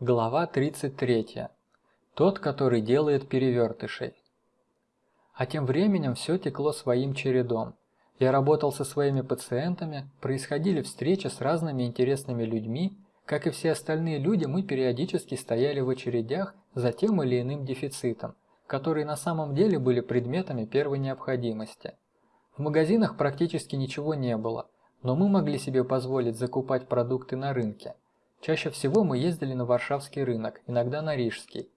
Глава 33. Тот, который делает перевертышей. А тем временем все текло своим чередом. Я работал со своими пациентами, происходили встречи с разными интересными людьми, как и все остальные люди, мы периодически стояли в очередях за тем или иным дефицитом, которые на самом деле были предметами первой необходимости. В магазинах практически ничего не было, но мы могли себе позволить закупать продукты на рынке – Чаще всего мы ездили на Варшавский рынок, иногда на Рижский.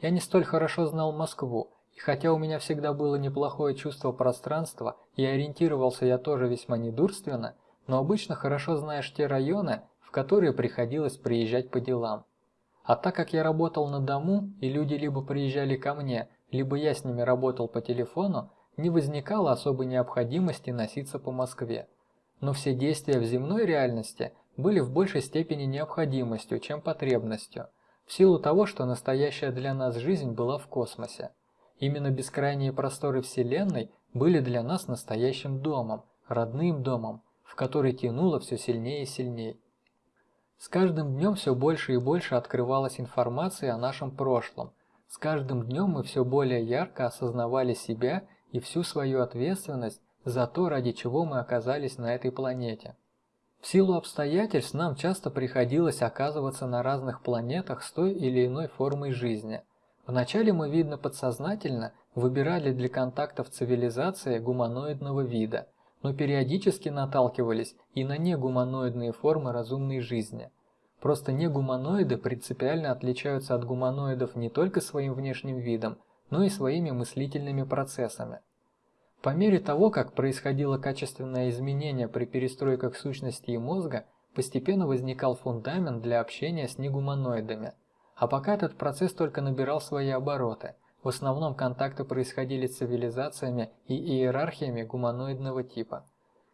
Я не столь хорошо знал Москву, и хотя у меня всегда было неплохое чувство пространства, и ориентировался я тоже весьма недурственно, но обычно хорошо знаешь те районы, в которые приходилось приезжать по делам. А так как я работал на дому, и люди либо приезжали ко мне, либо я с ними работал по телефону, не возникало особой необходимости носиться по Москве. Но все действия в земной реальности – были в большей степени необходимостью, чем потребностью, в силу того, что настоящая для нас жизнь была в космосе. Именно бескрайние просторы Вселенной были для нас настоящим домом, родным домом, в который тянуло все сильнее и сильнее. С каждым днем все больше и больше открывалась информация о нашем прошлом. С каждым днем мы все более ярко осознавали себя и всю свою ответственность за то, ради чего мы оказались на этой планете. В силу обстоятельств нам часто приходилось оказываться на разных планетах с той или иной формой жизни. Вначале мы, видно подсознательно, выбирали для контактов цивилизации гуманоидного вида, но периодически наталкивались и на негуманоидные формы разумной жизни. Просто негуманоиды принципиально отличаются от гуманоидов не только своим внешним видом, но и своими мыслительными процессами. По мере того, как происходило качественное изменение при перестройках сущности и мозга, постепенно возникал фундамент для общения с негуманоидами. А пока этот процесс только набирал свои обороты, в основном контакты происходили с цивилизациями и иерархиями гуманоидного типа.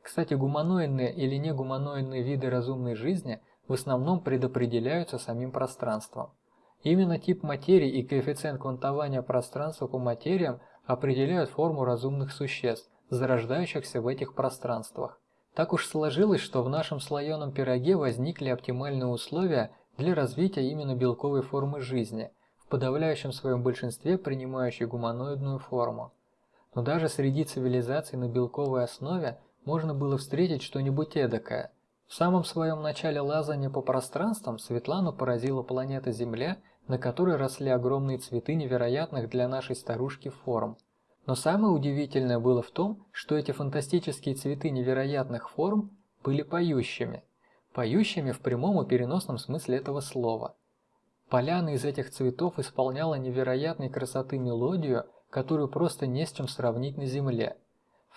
Кстати, гуманоидные или негуманоидные виды разумной жизни в основном предопределяются самим пространством. Именно тип материи и коэффициент квантования пространства по материям определяют форму разумных существ, зарождающихся в этих пространствах. Так уж сложилось, что в нашем слоеном пироге возникли оптимальные условия для развития именно белковой формы жизни, в подавляющем своем большинстве принимающей гуманоидную форму. Но даже среди цивилизаций на белковой основе можно было встретить что-нибудь эдакое. В самом своем начале лазания по пространствам Светлану поразила планета Земля на которой росли огромные цветы невероятных для нашей старушки форм. Но самое удивительное было в том, что эти фантастические цветы невероятных форм были поющими. Поющими в прямом и переносном смысле этого слова. Поляна из этих цветов исполняла невероятной красоты мелодию, которую просто не с чем сравнить на земле.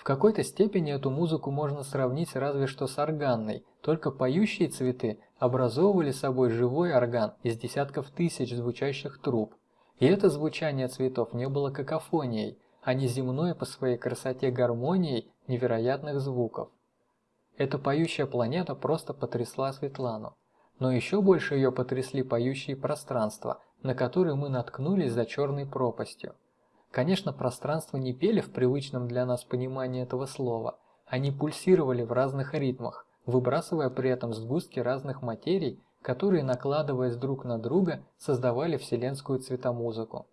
В какой-то степени эту музыку можно сравнить разве что с органной, только поющие цветы образовывали собой живой орган из десятков тысяч звучащих труб. И это звучание цветов не было какофонией, а не земной по своей красоте гармонией невероятных звуков. Эта поющая планета просто потрясла Светлану. Но еще больше ее потрясли поющие пространства, на которые мы наткнулись за черной пропастью. Конечно, пространства не пели в привычном для нас понимании этого слова, они пульсировали в разных ритмах, выбрасывая при этом сгустки разных материй, которые, накладываясь друг на друга, создавали вселенскую цветомузыку.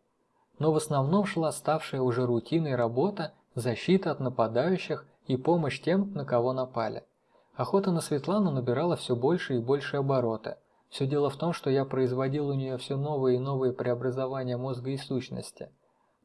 Но в основном шла ставшая уже рутиной работа, защита от нападающих и помощь тем, на кого напали. Охота на Светлану набирала все больше и больше обороты. Все дело в том, что я производил у нее все новые и новые преобразования мозга и сущности –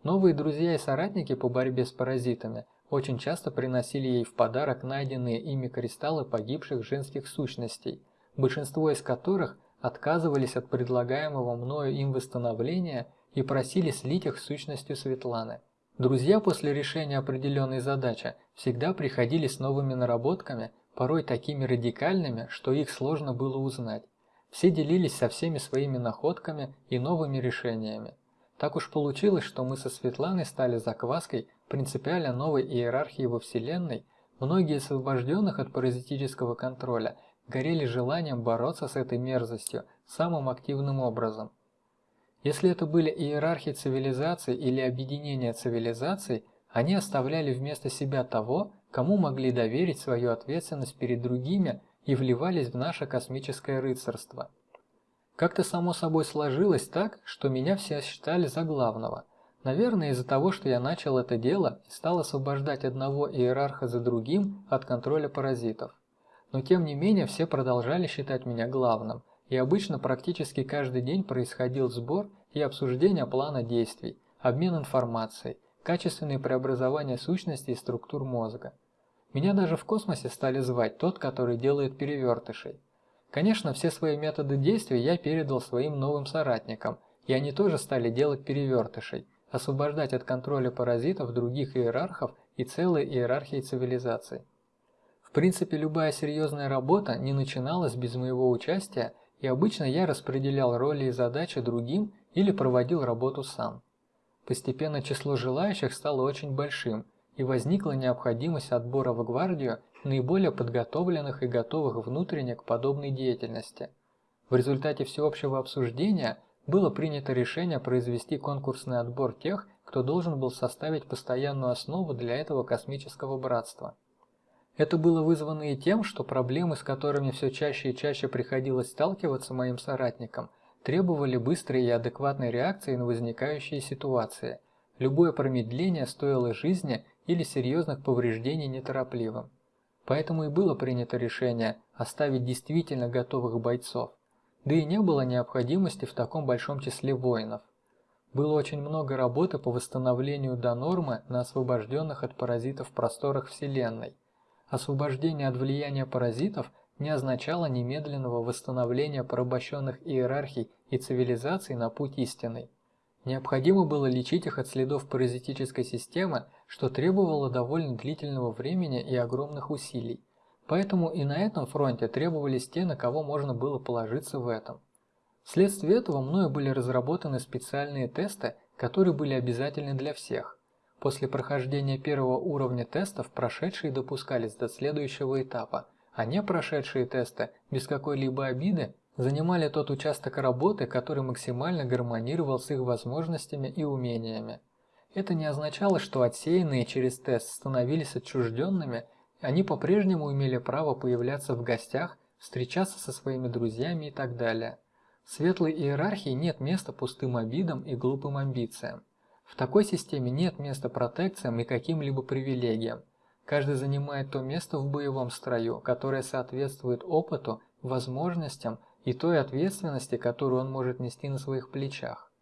Новые друзья и соратники по борьбе с паразитами очень часто приносили ей в подарок найденные ими кристаллы погибших женских сущностей, большинство из которых отказывались от предлагаемого мною им восстановления и просили слить их сущностью Светланы. Друзья после решения определенной задачи всегда приходили с новыми наработками, порой такими радикальными, что их сложно было узнать. Все делились со всеми своими находками и новыми решениями. Так уж получилось, что мы со Светланой стали закваской принципиально новой иерархии во Вселенной, многие освобожденных от паразитического контроля горели желанием бороться с этой мерзостью самым активным образом. Если это были иерархии цивилизаций или объединения цивилизаций, они оставляли вместо себя того, кому могли доверить свою ответственность перед другими и вливались в наше космическое рыцарство. Как-то само собой сложилось так, что меня все считали за главного. Наверное, из-за того, что я начал это дело и стал освобождать одного иерарха за другим от контроля паразитов. Но тем не менее все продолжали считать меня главным, и обычно практически каждый день происходил сбор и обсуждение плана действий, обмен информацией, качественные преобразования сущностей и структур мозга. Меня даже в космосе стали звать тот, который делает перевертышей. Конечно, все свои методы действия я передал своим новым соратникам, и они тоже стали делать перевертышей, освобождать от контроля паразитов других иерархов и целые иерархии цивилизаций. В принципе, любая серьезная работа не начиналась без моего участия, и обычно я распределял роли и задачи другим или проводил работу сам. Постепенно число желающих стало очень большим, и возникла необходимость отбора в гвардию наиболее подготовленных и готовых внутренне к подобной деятельности. В результате всеобщего обсуждения было принято решение произвести конкурсный отбор тех, кто должен был составить постоянную основу для этого космического братства. Это было вызвано и тем, что проблемы, с которыми все чаще и чаще приходилось сталкиваться моим соратникам, требовали быстрой и адекватной реакции на возникающие ситуации. Любое промедление стоило жизни или серьезных повреждений неторопливым. Поэтому и было принято решение оставить действительно готовых бойцов. Да и не было необходимости в таком большом числе воинов. Было очень много работы по восстановлению до нормы на освобожденных от паразитов просторах Вселенной. Освобождение от влияния паразитов не означало немедленного восстановления порабощенных иерархий и цивилизаций на путь истинный. Необходимо было лечить их от следов паразитической системы, что требовало довольно длительного времени и огромных усилий. Поэтому и на этом фронте требовались те, на кого можно было положиться в этом. Вследствие этого мною были разработаны специальные тесты, которые были обязательны для всех. После прохождения первого уровня тестов прошедшие допускались до следующего этапа, а не прошедшие тесты без какой-либо обиды занимали тот участок работы, который максимально гармонировал с их возможностями и умениями. Это не означало, что отсеянные через тест становились отчужденными, они по-прежнему имели право появляться в гостях, встречаться со своими друзьями и так далее. В светлой иерархии нет места пустым обидам и глупым амбициям. В такой системе нет места протекциям и каким-либо привилегиям. Каждый занимает то место в боевом строю, которое соответствует опыту, возможностям и той ответственности, которую он может нести на своих плечах.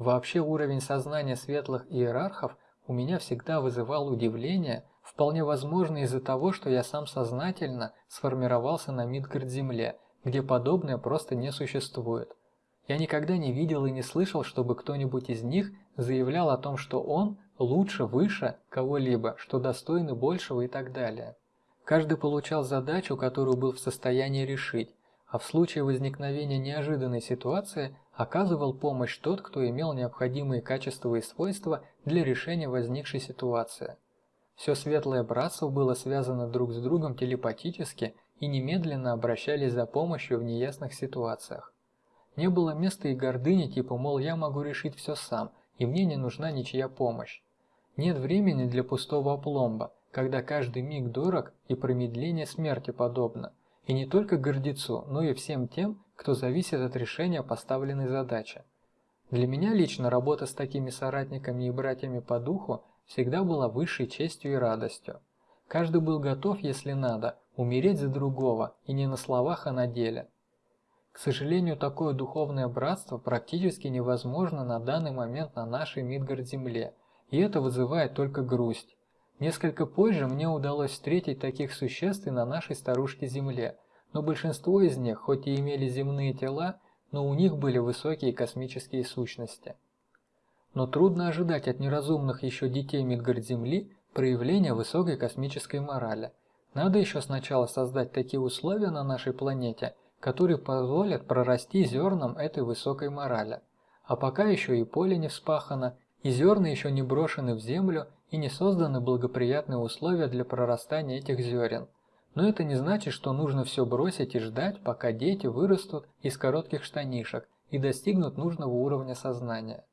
Вообще уровень сознания светлых иерархов у меня всегда вызывал удивление, вполне возможно из-за того, что я сам сознательно сформировался на Мидгард-Земле, где подобное просто не существует. Я никогда не видел и не слышал, чтобы кто-нибудь из них заявлял о том, что он лучше, выше кого-либо, что достойный большего и так далее. Каждый получал задачу, которую был в состоянии решить, а в случае возникновения неожиданной ситуации оказывал помощь тот, кто имел необходимые качества и свойства для решения возникшей ситуации. Все светлое братство было связано друг с другом телепатически и немедленно обращались за помощью в неясных ситуациях. Не было места и гордыни типа, мол, я могу решить все сам, и мне не нужна ничья помощь. Нет времени для пустого опломба, когда каждый миг дорог и промедление смерти подобно. И не только гордецу, но и всем тем, кто зависит от решения поставленной задачи. Для меня лично работа с такими соратниками и братьями по духу всегда была высшей честью и радостью. Каждый был готов, если надо, умереть за другого, и не на словах, а на деле. К сожалению, такое духовное братство практически невозможно на данный момент на нашей Мидгард-земле, и это вызывает только грусть. Несколько позже мне удалось встретить таких существ и на нашей старушке-Земле, но большинство из них, хоть и имели земные тела, но у них были высокие космические сущности. Но трудно ожидать от неразумных еще детей Мидгард-Земли проявления высокой космической морали. Надо еще сначала создать такие условия на нашей планете, которые позволят прорасти зернам этой высокой морали. А пока еще и поле не вспахано, и зерна еще не брошены в землю, и не созданы благоприятные условия для прорастания этих зерен. Но это не значит, что нужно все бросить и ждать, пока дети вырастут из коротких штанишек и достигнут нужного уровня сознания.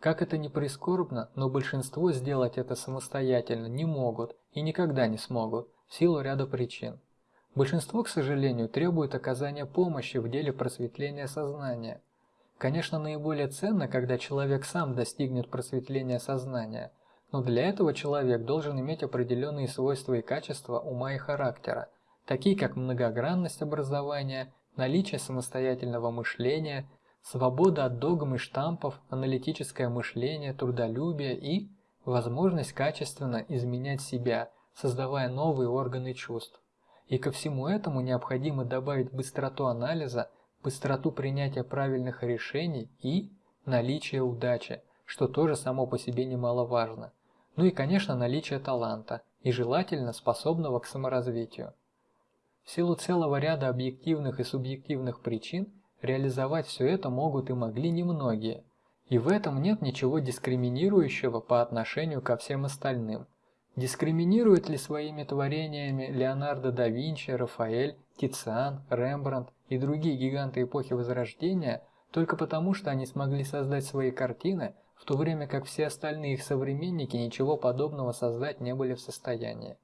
Как это ни прискорбно, но большинство сделать это самостоятельно не могут и никогда не смогут, в силу ряда причин. Большинство, к сожалению, требует оказания помощи в деле просветления сознания. Конечно, наиболее ценно, когда человек сам достигнет просветления сознания, но для этого человек должен иметь определенные свойства и качества ума и характера, такие как многогранность образования, наличие самостоятельного мышления, свобода от догм и штампов, аналитическое мышление, трудолюбие и возможность качественно изменять себя, создавая новые органы чувств. И ко всему этому необходимо добавить быстроту анализа, быстроту принятия правильных решений и наличие удачи, что тоже само по себе немаловажно. Ну и, конечно, наличие таланта, и желательно способного к саморазвитию. В силу целого ряда объективных и субъективных причин реализовать все это могут и могли немногие, и в этом нет ничего дискриминирующего по отношению ко всем остальным – Дискриминирует ли своими творениями Леонардо да Винчи, Рафаэль, Тициан, Рембрандт и другие гиганты эпохи Возрождения только потому, что они смогли создать свои картины, в то время как все остальные их современники ничего подобного создать не были в состоянии?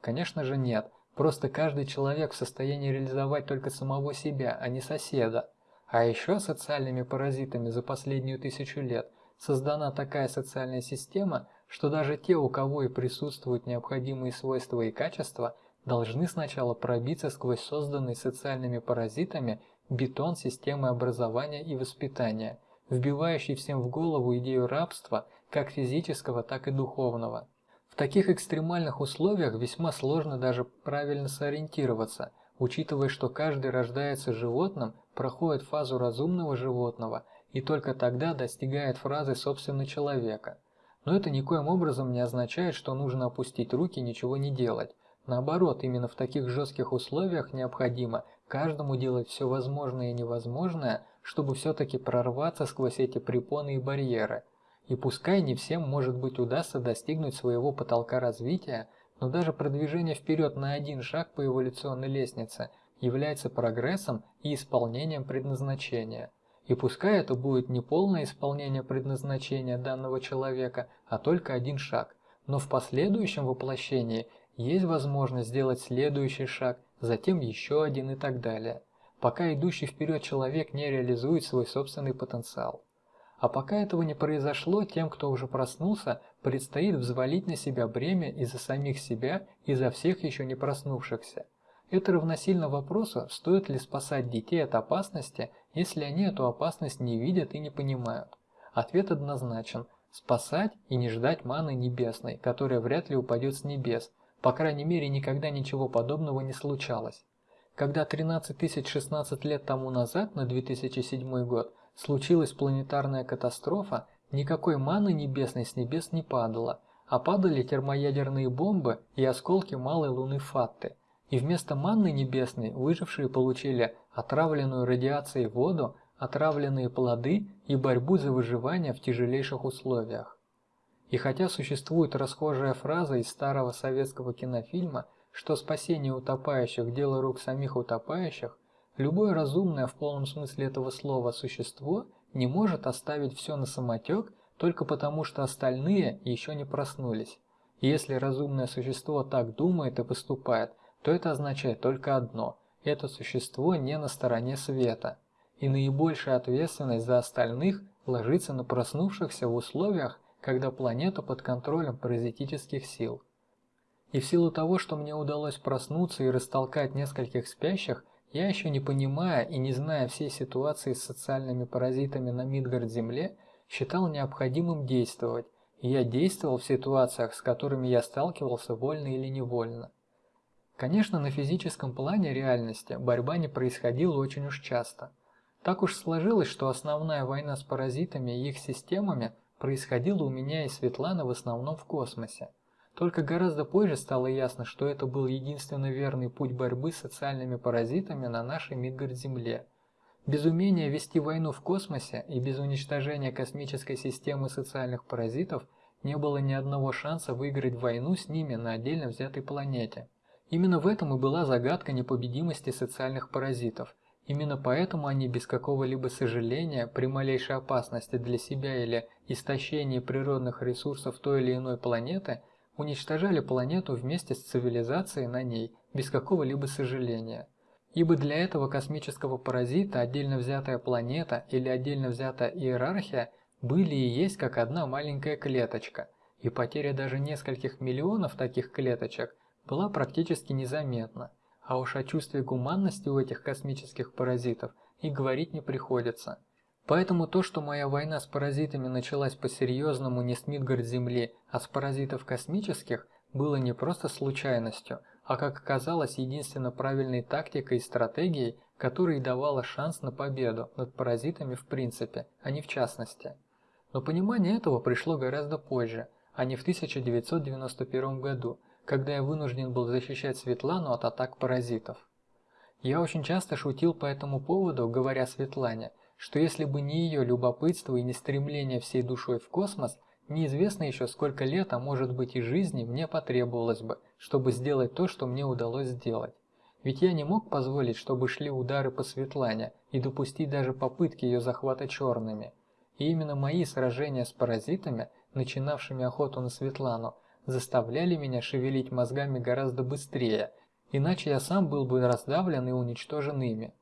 Конечно же нет, просто каждый человек в состоянии реализовать только самого себя, а не соседа. А еще социальными паразитами за последнюю тысячу лет создана такая социальная система – что даже те, у кого и присутствуют необходимые свойства и качества, должны сначала пробиться сквозь созданный социальными паразитами бетон системы образования и воспитания, вбивающий всем в голову идею рабства, как физического, так и духовного. В таких экстремальных условиях весьма сложно даже правильно сориентироваться, учитывая, что каждый рождается животным, проходит фазу разумного животного и только тогда достигает фразы собственно человека – но это никоим образом не означает, что нужно опустить руки и ничего не делать. Наоборот, именно в таких жестких условиях необходимо каждому делать все возможное и невозможное, чтобы все-таки прорваться сквозь эти препоны и барьеры. И пускай не всем, может быть, удастся достигнуть своего потолка развития, но даже продвижение вперед на один шаг по эволюционной лестнице является прогрессом и исполнением предназначения. И пускай это будет не полное исполнение предназначения данного человека, а только один шаг, но в последующем воплощении есть возможность сделать следующий шаг, затем еще один и так далее, пока идущий вперед человек не реализует свой собственный потенциал. А пока этого не произошло, тем, кто уже проснулся, предстоит взвалить на себя бремя и за самих себя, и за всех еще не проснувшихся. Это равносильно вопросу, стоит ли спасать детей от опасности, если они эту опасность не видят и не понимают. Ответ однозначен – спасать и не ждать маны небесной, которая вряд ли упадет с небес, по крайней мере никогда ничего подобного не случалось. Когда 13 тысяч 16 лет тому назад, на 2007 год, случилась планетарная катастрофа, никакой маны небесной с небес не падало, а падали термоядерные бомбы и осколки малой луны Фатты – и вместо манны небесной выжившие получили отравленную радиацией воду, отравленные плоды и борьбу за выживание в тяжелейших условиях. И хотя существует расхожая фраза из старого советского кинофильма, что спасение утопающих – дело рук самих утопающих, любое разумное в полном смысле этого слова существо не может оставить все на самотек только потому, что остальные еще не проснулись. Если разумное существо так думает и поступает – то это означает только одно – это существо не на стороне света, и наибольшая ответственность за остальных ложится на проснувшихся в условиях, когда планета под контролем паразитических сил. И в силу того, что мне удалось проснуться и растолкать нескольких спящих, я еще не понимая и не зная всей ситуации с социальными паразитами на Мидгард-Земле, считал необходимым действовать, и я действовал в ситуациях, с которыми я сталкивался вольно или невольно. Конечно, на физическом плане реальности борьба не происходила очень уж часто. Так уж сложилось, что основная война с паразитами и их системами происходила у меня и Светланы в основном в космосе. Только гораздо позже стало ясно, что это был единственно верный путь борьбы с социальными паразитами на нашей Мидгард-Земле. Без умения вести войну в космосе и без уничтожения космической системы социальных паразитов не было ни одного шанса выиграть войну с ними на отдельно взятой планете. Именно в этом и была загадка непобедимости социальных паразитов. Именно поэтому они без какого-либо сожаления при малейшей опасности для себя или истощении природных ресурсов той или иной планеты уничтожали планету вместе с цивилизацией на ней без какого-либо сожаления. Ибо для этого космического паразита отдельно взятая планета или отдельно взятая иерархия были и есть как одна маленькая клеточка, и потеря даже нескольких миллионов таких клеточек была практически незаметна, а уж о чувстве гуманности у этих космических паразитов и говорить не приходится. Поэтому то, что моя война с паразитами началась по-серьезному не с Мидгард-Земли, а с паразитов космических, было не просто случайностью, а как оказалось единственно правильной тактикой и стратегией, которая давала шанс на победу над паразитами в принципе, а не в частности. Но понимание этого пришло гораздо позже, а не в 1991 году, когда я вынужден был защищать Светлану от атак паразитов. Я очень часто шутил по этому поводу, говоря Светлане, что если бы не ее любопытство и не стремление всей душой в космос, неизвестно еще сколько лет, а может быть и жизни мне потребовалось бы, чтобы сделать то, что мне удалось сделать. Ведь я не мог позволить, чтобы шли удары по Светлане и допустить даже попытки ее захвата черными. И именно мои сражения с паразитами, начинавшими охоту на Светлану, заставляли меня шевелить мозгами гораздо быстрее, иначе я сам был бы раздавлен и уничтожен ими.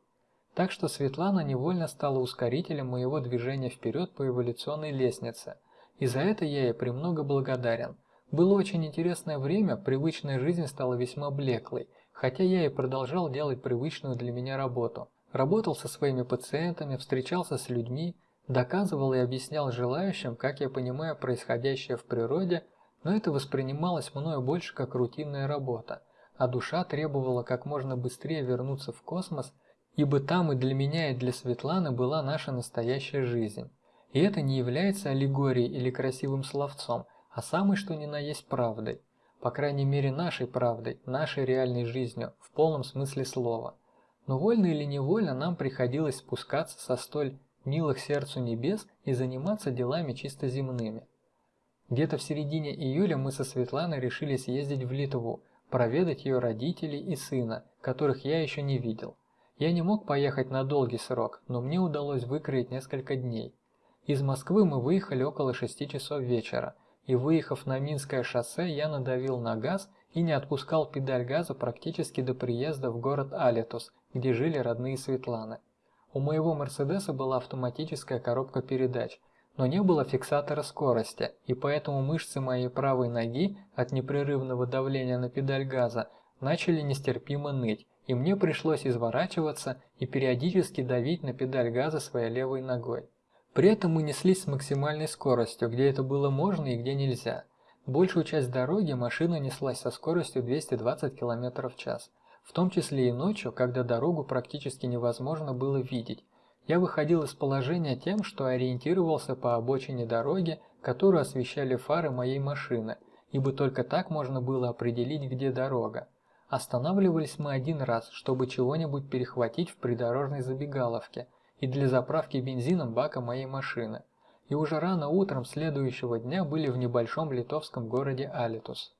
Так что Светлана невольно стала ускорителем моего движения вперед по эволюционной лестнице, и за это я ей премного благодарен. Было очень интересное время, привычная жизнь стала весьма блеклой, хотя я и продолжал делать привычную для меня работу. Работал со своими пациентами, встречался с людьми, доказывал и объяснял желающим, как я понимаю происходящее в природе, но это воспринималось мною больше как рутинная работа, а душа требовала как можно быстрее вернуться в космос, ибо там и для меня, и для Светланы была наша настоящая жизнь. И это не является аллегорией или красивым словцом, а самой что ни на есть правдой, по крайней мере нашей правдой, нашей реальной жизнью, в полном смысле слова. Но вольно или невольно нам приходилось спускаться со столь милых сердцу небес и заниматься делами чисто земными. Где-то в середине июля мы со Светланой решили съездить в Литву, проведать ее родителей и сына, которых я еще не видел. Я не мог поехать на долгий срок, но мне удалось выкроить несколько дней. Из Москвы мы выехали около 6 часов вечера, и выехав на Минское шоссе, я надавил на газ и не отпускал педаль газа практически до приезда в город Алитус, где жили родные Светланы. У моего Мерседеса была автоматическая коробка передач, но не было фиксатора скорости, и поэтому мышцы моей правой ноги от непрерывного давления на педаль газа начали нестерпимо ныть, и мне пришлось изворачиваться и периодически давить на педаль газа своей левой ногой. При этом мы неслись с максимальной скоростью, где это было можно и где нельзя. Большую часть дороги машина неслась со скоростью 220 км в час в том числе и ночью, когда дорогу практически невозможно было видеть. Я выходил из положения тем, что ориентировался по обочине дороги, которую освещали фары моей машины, ибо только так можно было определить, где дорога. Останавливались мы один раз, чтобы чего-нибудь перехватить в придорожной забегаловке и для заправки бензином бака моей машины. И уже рано утром следующего дня были в небольшом литовском городе Алитус.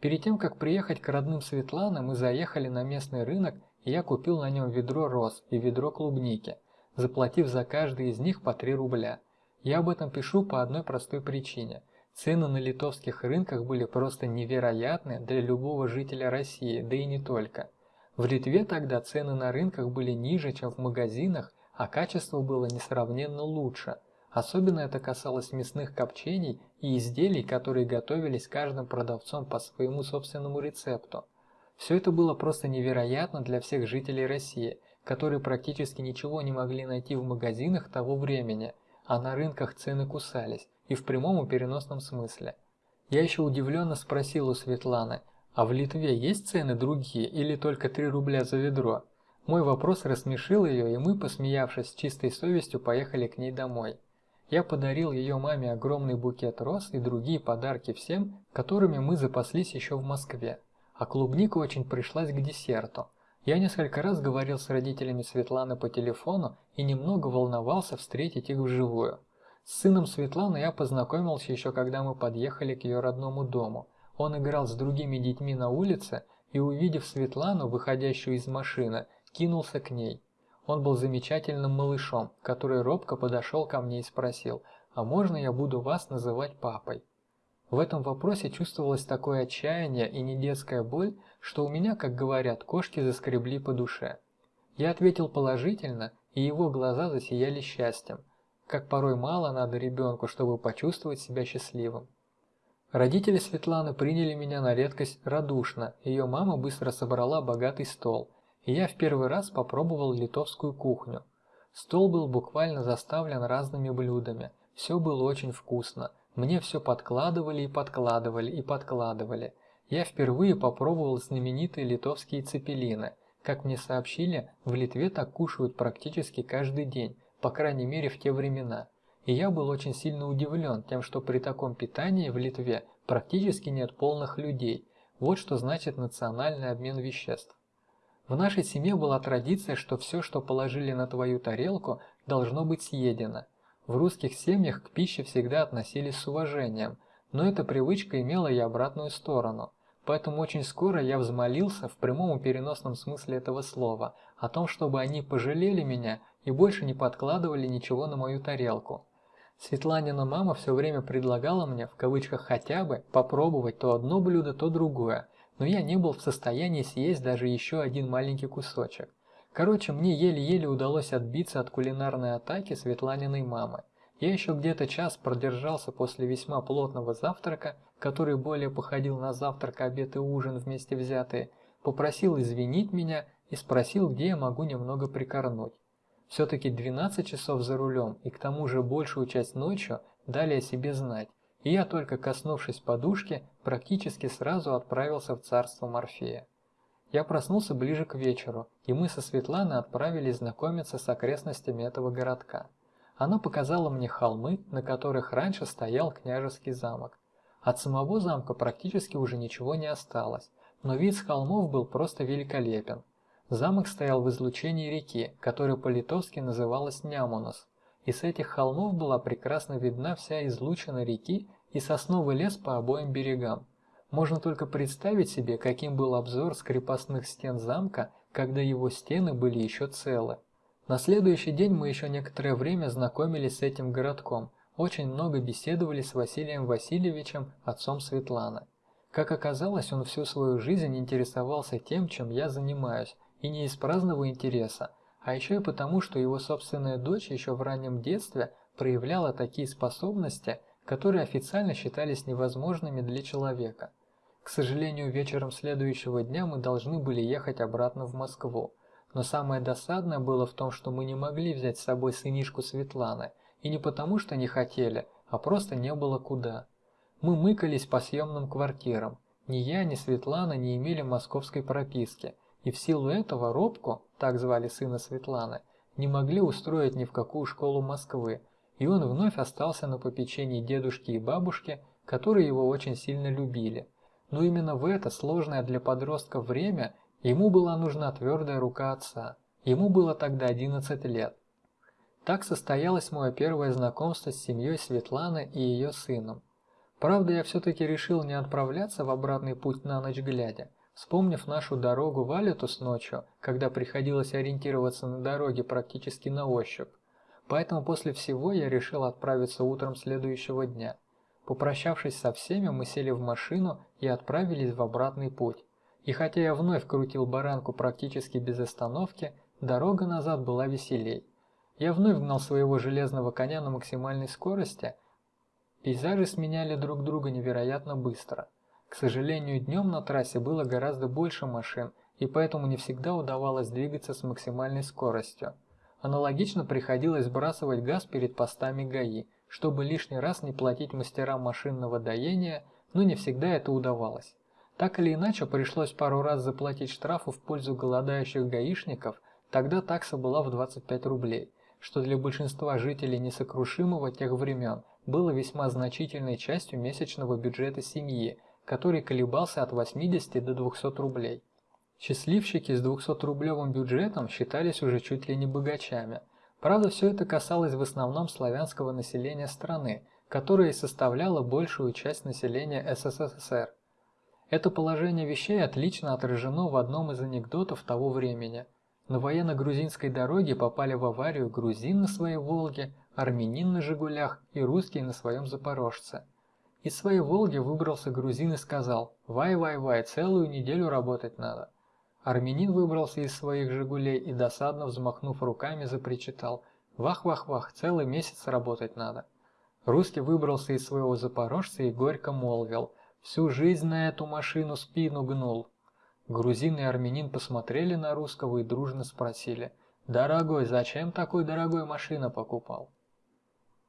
Перед тем, как приехать к родным Светланы, мы заехали на местный рынок, и я купил на нем ведро роз и ведро клубники, заплатив за каждый из них по 3 рубля. Я об этом пишу по одной простой причине. Цены на литовских рынках были просто невероятны для любого жителя России, да и не только. В Литве тогда цены на рынках были ниже, чем в магазинах, а качество было несравненно лучше – Особенно это касалось мясных копчений и изделий, которые готовились каждым продавцом по своему собственному рецепту. Все это было просто невероятно для всех жителей России, которые практически ничего не могли найти в магазинах того времени, а на рынках цены кусались, и в прямом и переносном смысле. Я еще удивленно спросил у Светланы, а в Литве есть цены другие или только 3 рубля за ведро? Мой вопрос рассмешил ее, и мы, посмеявшись с чистой совестью, поехали к ней домой. Я подарил ее маме огромный букет роз и другие подарки всем, которыми мы запаслись еще в Москве. А клубника очень пришлась к десерту. Я несколько раз говорил с родителями Светланы по телефону и немного волновался встретить их вживую. С сыном Светланы я познакомился еще когда мы подъехали к ее родному дому. Он играл с другими детьми на улице и, увидев Светлану, выходящую из машины, кинулся к ней. Он был замечательным малышом, который робко подошел ко мне и спросил, «А можно я буду вас называть папой?» В этом вопросе чувствовалось такое отчаяние и не детская боль, что у меня, как говорят, кошки заскребли по душе. Я ответил положительно, и его глаза засияли счастьем, как порой мало надо ребенку, чтобы почувствовать себя счастливым. Родители Светланы приняли меня на редкость радушно, ее мама быстро собрала богатый стол, и я в первый раз попробовал литовскую кухню. Стол был буквально заставлен разными блюдами, все было очень вкусно, мне все подкладывали и подкладывали и подкладывали. Я впервые попробовал знаменитые литовские цепелины. Как мне сообщили, в Литве так кушают практически каждый день, по крайней мере в те времена. И я был очень сильно удивлен тем, что при таком питании в Литве практически нет полных людей. Вот что значит национальный обмен веществ. В нашей семье была традиция, что все, что положили на твою тарелку, должно быть съедено. В русских семьях к пище всегда относились с уважением, но эта привычка имела и обратную сторону. Поэтому очень скоро я взмолился в прямом и переносном смысле этого слова о том, чтобы они пожалели меня и больше не подкладывали ничего на мою тарелку. Светланина мама все время предлагала мне, в кавычках хотя бы, попробовать то одно блюдо, то другое, но я не был в состоянии съесть даже еще один маленький кусочек. Короче, мне еле-еле удалось отбиться от кулинарной атаки Светланиной мамы. Я еще где-то час продержался после весьма плотного завтрака, который более походил на завтрак, обед и ужин вместе взятые, попросил извинить меня и спросил, где я могу немного прикорнуть. Все-таки 12 часов за рулем и к тому же большую часть ночью дали о себе знать, и я только коснувшись подушки, практически сразу отправился в царство Морфея. Я проснулся ближе к вечеру, и мы со Светланой отправились знакомиться с окрестностями этого городка. Она показала мне холмы, на которых раньше стоял княжеский замок. От самого замка практически уже ничего не осталось, но вид с холмов был просто великолепен. Замок стоял в излучении реки, которая по-литовски называлась Нямунос, и с этих холмов была прекрасно видна вся излучина реки и сосновый лес по обоим берегам. Можно только представить себе, каким был обзор с крепостных стен замка, когда его стены были еще целы. На следующий день мы еще некоторое время знакомились с этим городком, очень много беседовали с Василием Васильевичем, отцом Светланы. Как оказалось, он всю свою жизнь интересовался тем, чем я занимаюсь, и не из праздного интереса, а еще и потому, что его собственная дочь еще в раннем детстве проявляла такие способности, которые официально считались невозможными для человека. К сожалению, вечером следующего дня мы должны были ехать обратно в Москву. Но самое досадное было в том, что мы не могли взять с собой сынишку Светланы, и не потому, что не хотели, а просто не было куда. Мы мыкались по съемным квартирам. Ни я, ни Светлана не имели московской прописки, и в силу этого Робку, так звали сына Светланы, не могли устроить ни в какую школу Москвы, и он вновь остался на попечении дедушки и бабушки, которые его очень сильно любили. Но именно в это сложное для подростка время ему была нужна твердая рука отца. Ему было тогда 11 лет. Так состоялось мое первое знакомство с семьей Светланы и ее сыном. Правда, я все-таки решил не отправляться в обратный путь на ночь глядя, вспомнив нашу дорогу в Алитус ночью, когда приходилось ориентироваться на дороге практически на ощупь. Поэтому после всего я решил отправиться утром следующего дня. Попрощавшись со всеми, мы сели в машину и отправились в обратный путь. И хотя я вновь крутил баранку практически без остановки, дорога назад была веселей. Я вновь гнал своего железного коня на максимальной скорости. Пейзажи сменяли друг друга невероятно быстро. К сожалению, днем на трассе было гораздо больше машин, и поэтому не всегда удавалось двигаться с максимальной скоростью. Аналогично приходилось сбрасывать газ перед постами ГАИ – чтобы лишний раз не платить мастерам машинного доения, но не всегда это удавалось. Так или иначе, пришлось пару раз заплатить штрафы в пользу голодающих гаишников, тогда такса была в 25 рублей, что для большинства жителей несокрушимого тех времен было весьма значительной частью месячного бюджета семьи, который колебался от 80 до 200 рублей. Счастливчики с 200-рублевым бюджетом считались уже чуть ли не богачами – Правда, все это касалось в основном славянского населения страны, которое составляло большую часть населения СССР. Это положение вещей отлично отражено в одном из анекдотов того времени. На военно-грузинской дороге попали в аварию грузин на своей «Волге», армянин на «Жигулях» и русский на своем «Запорожце». Из своей «Волги» выбрался грузин и сказал «Вай-вай-вай, целую неделю работать надо». Армянин выбрался из своих «Жигулей» и досадно взмахнув руками запричитал «Вах-вах-вах, целый месяц работать надо». Русский выбрался из своего запорожца и горько молвил «Всю жизнь на эту машину спину гнул». Грузин и армянин посмотрели на русского и дружно спросили «Дорогой, зачем такой дорогой машина покупал?»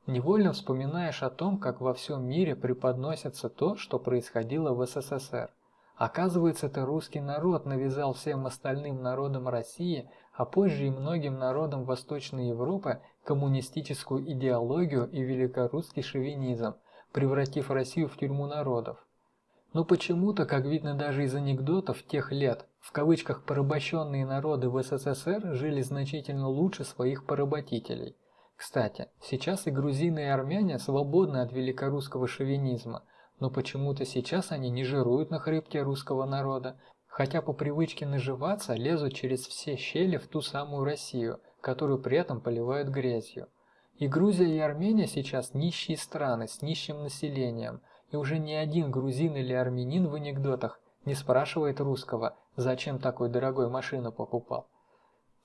Невольно вспоминаешь о том, как во всем мире преподносится то, что происходило в СССР. Оказывается, это русский народ навязал всем остальным народам России, а позже и многим народам Восточной Европы коммунистическую идеологию и великорусский шовинизм, превратив Россию в тюрьму народов. Но почему-то, как видно даже из анекдотов тех лет, в кавычках порабощенные народы в СССР жили значительно лучше своих поработителей. Кстати, сейчас и грузины, и армяне свободны от великорусского шовинизма – но почему-то сейчас они не жируют на хребте русского народа, хотя по привычке наживаться лезут через все щели в ту самую Россию, которую при этом поливают грязью. И Грузия и Армения сейчас нищие страны с нищим населением, и уже ни один грузин или армянин в анекдотах не спрашивает русского, зачем такой дорогой машину покупал.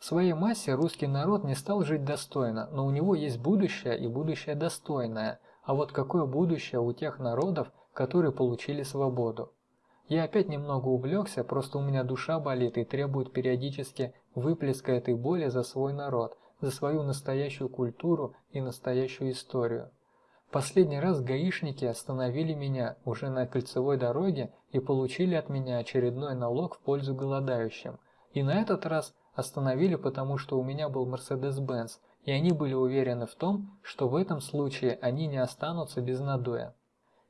В своей массе русский народ не стал жить достойно, но у него есть будущее и будущее достойное. А вот какое будущее у тех народов, которые получили свободу. Я опять немного увлекся, просто у меня душа болит и требует периодически выплеска этой боли за свой народ, за свою настоящую культуру и настоящую историю. Последний раз гаишники остановили меня уже на кольцевой дороге и получили от меня очередной налог в пользу голодающим. И на этот раз остановили, потому что у меня был Mercedes-Benz, и они были уверены в том, что в этом случае они не останутся без надоя.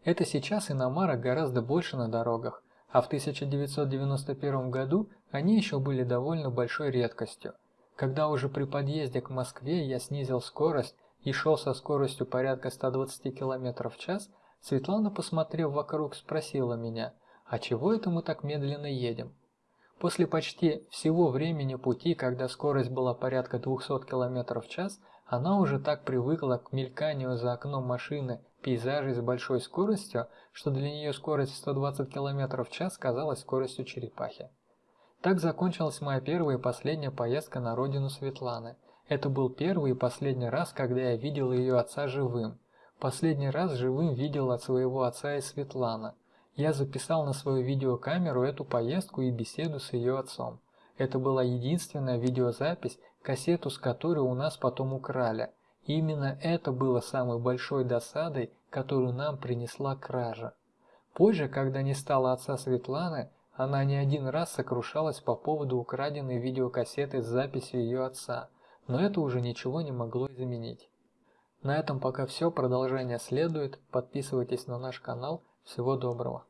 Это сейчас иномарок гораздо больше на дорогах, а в 1991 году они еще были довольно большой редкостью. Когда уже при подъезде к Москве я снизил скорость и шел со скоростью порядка 120 км в час, Светлана, посмотрев вокруг, спросила меня, а чего это мы так медленно едем? После почти всего времени пути, когда скорость была порядка 200 км в час, она уже так привыкла к мельканию за окном машины пейзажей с большой скоростью, что для нее скорость 120 км в час казалась скоростью черепахи. Так закончилась моя первая и последняя поездка на родину Светланы. Это был первый и последний раз, когда я видел ее отца живым. Последний раз живым видел от своего отца и Светлана. Я записал на свою видеокамеру эту поездку и беседу с ее отцом. Это была единственная видеозапись, кассету с которой у нас потом украли – именно это было самой большой досадой, которую нам принесла кража. Позже, когда не стало отца Светланы, она не один раз сокрушалась по поводу украденной видеокассеты с записью ее отца, но это уже ничего не могло изменить. На этом пока все, продолжение следует, подписывайтесь на наш канал, всего доброго.